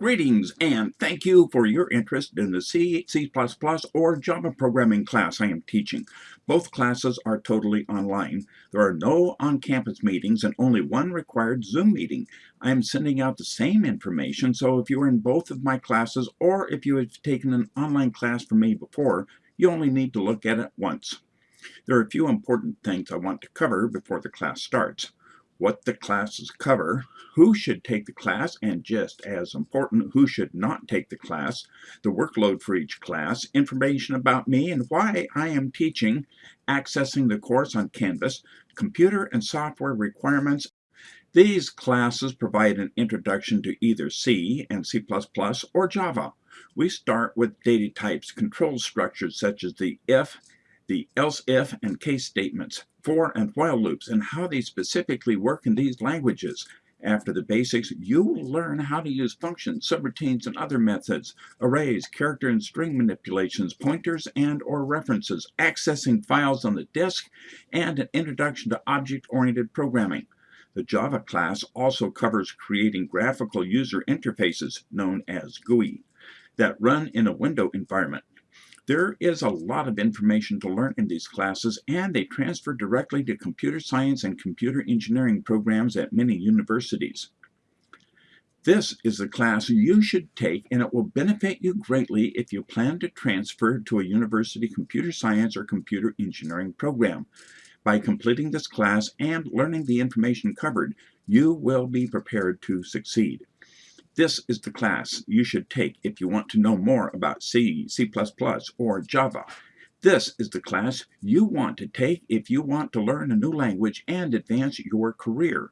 Greetings and thank you for your interest in the C, C++, or Java programming class I am teaching. Both classes are totally online. There are no on-campus meetings and only one required Zoom meeting. I am sending out the same information, so if you are in both of my classes or if you have taken an online class from me before, you only need to look at it once. There are a few important things I want to cover before the class starts what the classes cover, who should take the class, and just as important, who should not take the class, the workload for each class, information about me and why I am teaching, accessing the course on Canvas, computer and software requirements. These classes provide an introduction to either C and C++ or Java. We start with data types, control structures such as the if, the else if and case statements, for and while loops, and how they specifically work in these languages. After the basics, you will learn how to use functions, subroutines, and other methods, arrays, character and string manipulations, pointers and or references, accessing files on the disk, and an introduction to object-oriented programming. The Java class also covers creating graphical user interfaces, known as GUI, that run in a window environment. There is a lot of information to learn in these classes, and they transfer directly to computer science and computer engineering programs at many universities. This is the class you should take, and it will benefit you greatly if you plan to transfer to a university computer science or computer engineering program. By completing this class and learning the information covered, you will be prepared to succeed. This is the class you should take if you want to know more about C, C++, or Java. This is the class you want to take if you want to learn a new language and advance your career.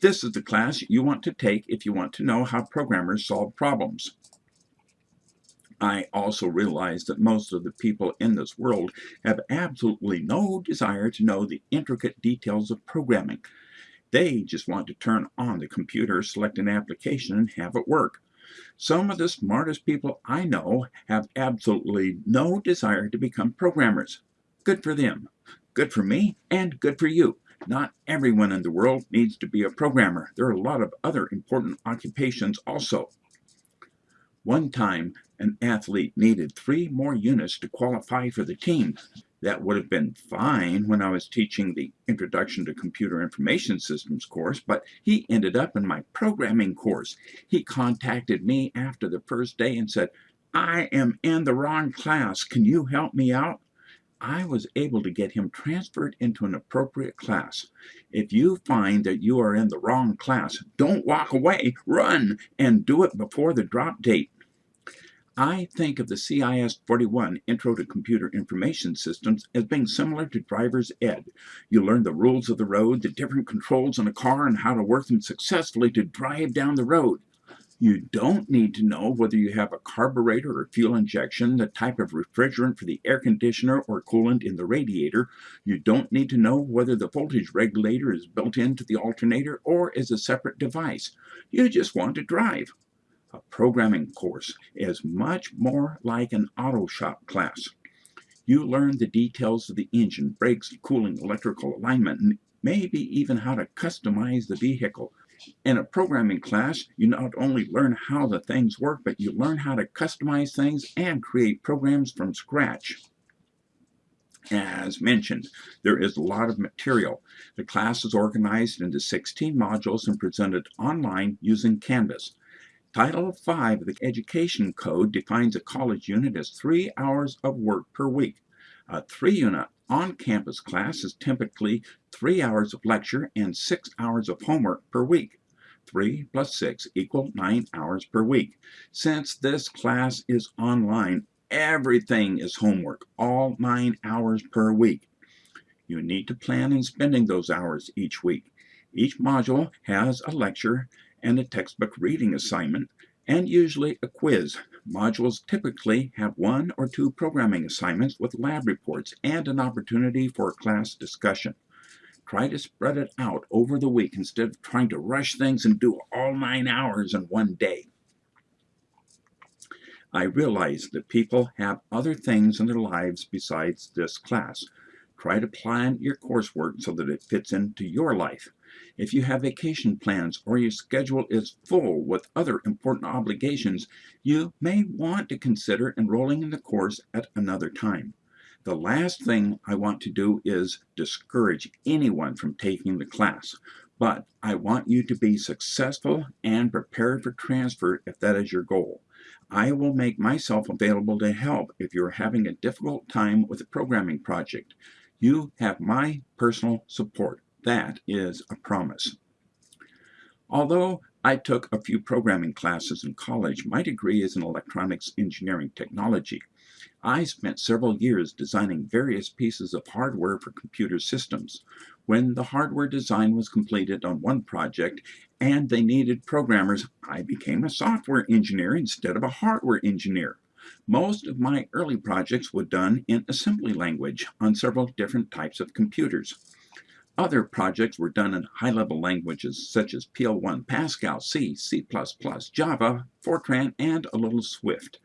This is the class you want to take if you want to know how programmers solve problems. I also realize that most of the people in this world have absolutely no desire to know the intricate details of programming. They just want to turn on the computer, select an application, and have it work. Some of the smartest people I know have absolutely no desire to become programmers. Good for them. Good for me, and good for you. Not everyone in the world needs to be a programmer. There are a lot of other important occupations also. One time, an athlete needed three more units to qualify for the team that would have been fine when I was teaching the Introduction to Computer Information Systems course, but he ended up in my programming course. He contacted me after the first day and said, I am in the wrong class. Can you help me out? I was able to get him transferred into an appropriate class. If you find that you are in the wrong class, don't walk away, run, and do it before the drop date. I think of the CIS 41 Intro to Computer Information Systems as being similar to driver's ed. You learn the rules of the road, the different controls in a car, and how to work them successfully to drive down the road. You don't need to know whether you have a carburetor or fuel injection, the type of refrigerant for the air conditioner or coolant in the radiator. You don't need to know whether the voltage regulator is built into the alternator or is a separate device. You just want to drive. A programming course is much more like an auto shop class. You learn the details of the engine, brakes, cooling, electrical alignment, and maybe even how to customize the vehicle. In a programming class, you not only learn how the things work, but you learn how to customize things and create programs from scratch. As mentioned, there is a lot of material. The class is organized into 16 modules and presented online using Canvas. Title V of the Education Code defines a college unit as three hours of work per week. A three-unit on-campus class is typically three hours of lecture and six hours of homework per week. 3 plus 6 equal 9 hours per week. Since this class is online, everything is homework, all 9 hours per week. You need to plan on spending those hours each week. Each module has a lecture and a textbook reading assignment, and usually a quiz. Modules typically have one or two programming assignments with lab reports and an opportunity for class discussion. Try to spread it out over the week instead of trying to rush things and do all nine hours in one day. I realize that people have other things in their lives besides this class. Try to plan your coursework so that it fits into your life. If you have vacation plans or your schedule is full with other important obligations, you may want to consider enrolling in the course at another time. The last thing I want to do is discourage anyone from taking the class, but I want you to be successful and prepared for transfer if that is your goal. I will make myself available to help if you're having a difficult time with a programming project. You have my personal support. That is a promise. Although I took a few programming classes in college, my degree is in electronics engineering technology. I spent several years designing various pieces of hardware for computer systems. When the hardware design was completed on one project and they needed programmers, I became a software engineer instead of a hardware engineer. Most of my early projects were done in assembly language on several different types of computers. Other projects were done in high-level languages such as PL1, Pascal, C, C++, Java, Fortran, and a little Swift.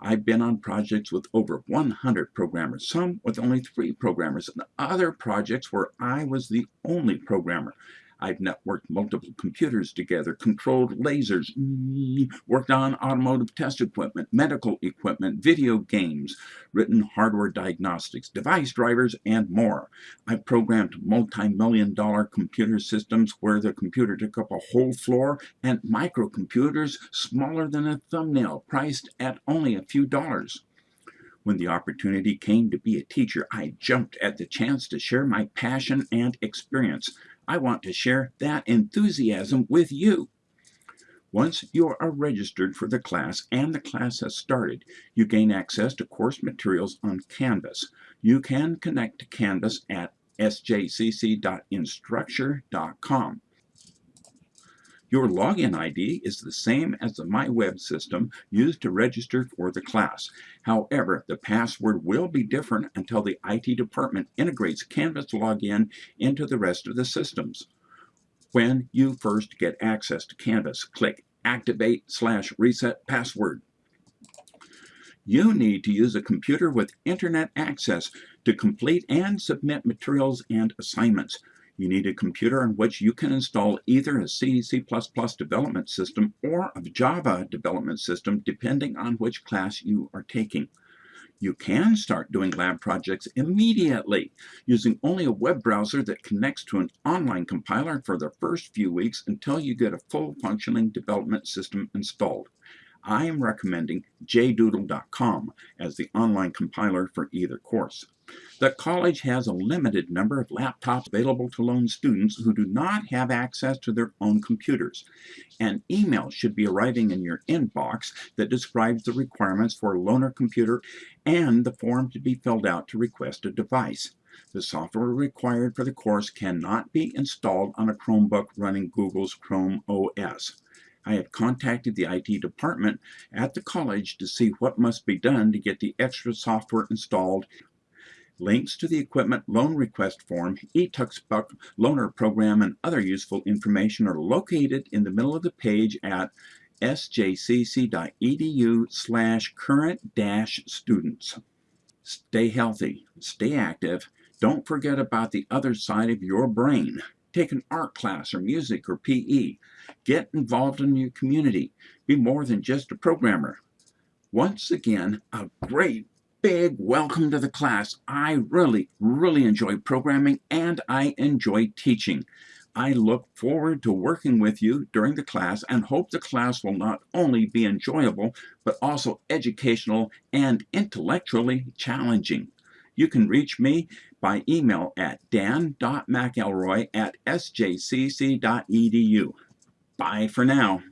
I've been on projects with over 100 programmers, some with only three programmers, and other projects where I was the only programmer. I've networked multiple computers together, controlled lasers, worked on automotive test equipment, medical equipment, video games, written hardware diagnostics, device drivers, and more. I've programmed multi-million dollar computer systems where the computer took up a whole floor and microcomputers smaller than a thumbnail, priced at only a few dollars. When the opportunity came to be a teacher, I jumped at the chance to share my passion and experience. I want to share that enthusiasm with you. Once you are uh, registered for the class and the class has started, you gain access to course materials on Canvas. You can connect to Canvas at sjcc.instructure.com. Your login ID is the same as the MyWeb system used to register for the class. However, the password will be different until the IT department integrates Canvas login into the rest of the systems. When you first get access to Canvas, click Activate slash Reset Password. You need to use a computer with internet access to complete and submit materials and assignments. You need a computer on which you can install either a C, C++ development system or a Java development system depending on which class you are taking. You can start doing lab projects immediately using only a web browser that connects to an online compiler for the first few weeks until you get a full functioning development system installed. I am recommending jdoodle.com as the online compiler for either course. The college has a limited number of laptops available to loan students who do not have access to their own computers. An email should be arriving in your inbox that describes the requirements for a loaner computer and the form to be filled out to request a device. The software required for the course cannot be installed on a Chromebook running Google's Chrome OS. I have contacted the IT department at the college to see what must be done to get the extra software installed. Links to the equipment loan request form, eTuxbuck loaner program, and other useful information are located in the middle of the page at sjcc.edu slash current dash students. Stay healthy, stay active, don't forget about the other side of your brain. Take an art class or music or PE. Get involved in your community. Be more than just a programmer. Once again, a great big welcome to the class. I really, really enjoy programming and I enjoy teaching. I look forward to working with you during the class and hope the class will not only be enjoyable, but also educational and intellectually challenging. You can reach me by email at dan.mcelroy at sjcc.edu. Bye for now.